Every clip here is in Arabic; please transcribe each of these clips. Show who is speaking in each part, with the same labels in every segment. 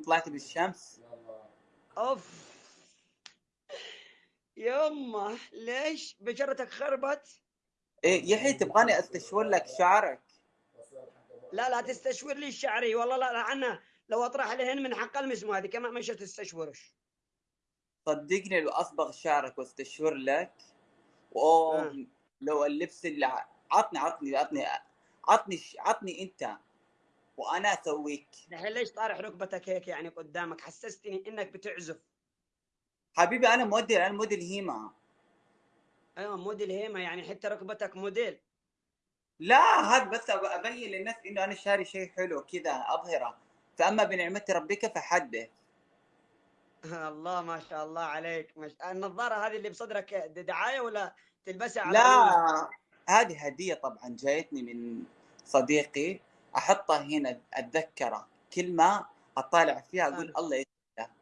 Speaker 1: طلعت بالشمس.
Speaker 2: أوف. يمه ليش بشرتك خربت؟
Speaker 1: إيه يحيى تبغاني أستشور لك شعرك.
Speaker 2: لا لا تستشور لي الشعري والله لا لا أنا لو أطرح لهن من حق المسمو هذه كمان مش تستشورش
Speaker 1: صدقني لو أصبغ شعرك وأستشور لك اوه
Speaker 2: آه.
Speaker 1: لو اللبس اللي عطني عطني عطني عطني عطني أنت. وأنا أسويك.
Speaker 2: دحين ليش طارح ركبتك هيك يعني قدامك؟ حسستني إنك بتعزف.
Speaker 1: حبيبي أنا موديل أنا موديل هيما.
Speaker 2: أيوه موديل هيما يعني حتى ركبتك موديل.
Speaker 1: لا هذا بس أبين للناس إنه أنا شاري شيء حلو كذا أظهرة. فأما بنعمة ربك فحدث.
Speaker 2: الله ما شاء الله عليك. مش... النظارة هذه اللي بصدرك دعاية ولا تلبسها على؟
Speaker 1: لا هذه هدية طبعا جايتني من صديقي. احطها هنا أتذكره. كل ما أطالع فيها أقول
Speaker 2: آه.
Speaker 1: الله يسعدها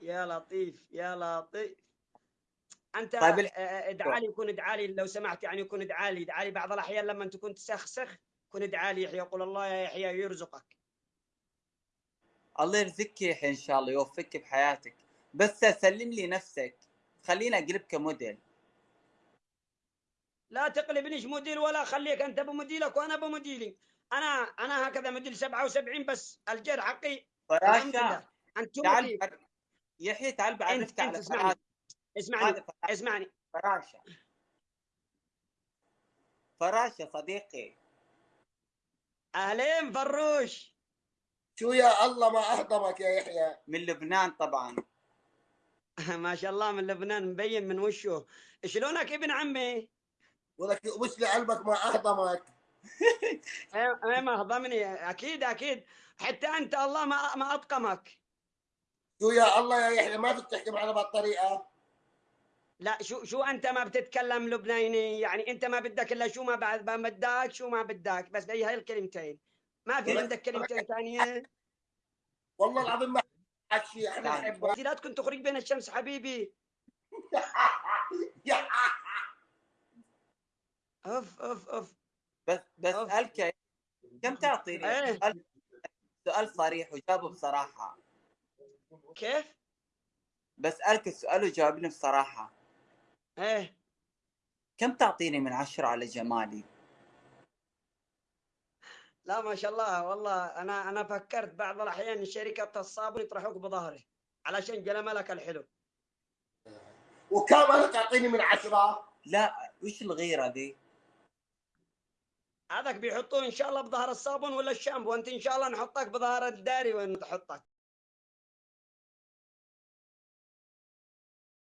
Speaker 2: يا لطيف يا لطيف. أنت
Speaker 1: طيب ال-
Speaker 2: آه، ادعى لي يكون ادعى لي لو سمحت يعني يكون ادعى لي. ادعى لي بعض الأحيان لما تكون تسخسخ كن ادعى لي يحيى. يقول الله يا يحيى يرزقك.
Speaker 1: الله يرزقك يا يحيى إن شاء الله يوفقك بحياتك. بس سلم لي نفسك. خليني اقلبك موديل
Speaker 2: لا تقلبنيش مدير ولا خليك أنت بمديرك وأنا بمديري أنا أنا هكذا مدير 77 بس الجر حقي الحمد لله. أنتم
Speaker 1: تعال يحيى تعال
Speaker 2: أنت
Speaker 1: بعرفك
Speaker 2: أنت
Speaker 1: على
Speaker 2: اسمعني.
Speaker 1: فراشة.
Speaker 2: اسمعني اسمعني.
Speaker 1: فراشة. فراشة صديقي.
Speaker 2: أهلين فروش.
Speaker 3: شو يا الله ما أهضمك يا يحيى.
Speaker 1: من لبنان طبعا.
Speaker 2: ما شاء الله من لبنان مبين من وشه شلونك ابن عمي؟
Speaker 3: ولك وش لقلبك ما أهضمك؟
Speaker 2: إيه إيه ما هضمني أكيد أكيد. حتى أنت الله ما ما أطقمك.
Speaker 3: شو يا الله يا يحيى ما تحكي معنا بهالطريقة؟
Speaker 2: لا شو شو أنت ما بتتكلم لبناني؟ يعني أنت ما بدك إلا شو ما بعد ما بدك شو ما بدك. بس هي هاي الكلمتين. ما في
Speaker 3: ولك-
Speaker 2: عندك كلمتين ثانية؟
Speaker 3: والله العظيم ما شيء. إحنا
Speaker 2: أنت لا تكون تخرج بين الشمس حبيبي. أوف أوف أوف.
Speaker 1: بس بس
Speaker 2: أوف.
Speaker 1: اسالك كم تعطيني
Speaker 2: إيه.
Speaker 1: سؤال- سؤال صريح وجاوبه بصراحة.
Speaker 2: كيف؟
Speaker 1: بسالك السؤال وجاوبني بصراحة.
Speaker 2: إيه.
Speaker 1: كم تعطيني من عشرة على جمالي؟
Speaker 2: لا ما شاء الله والله أنا أنا فكرت بعض الأحيان شركه الصابون يطرحوك بظهري علشان جلملك الحلو.
Speaker 3: وكم أنا تعطيني من عشرة؟
Speaker 1: لا وش الغيرة ذي
Speaker 2: هذاك بيحطوه إن شاء الله بظهر الصابون ولا الشامبو. انت إن شاء الله نحطك بظهر الداري وين تحطك؟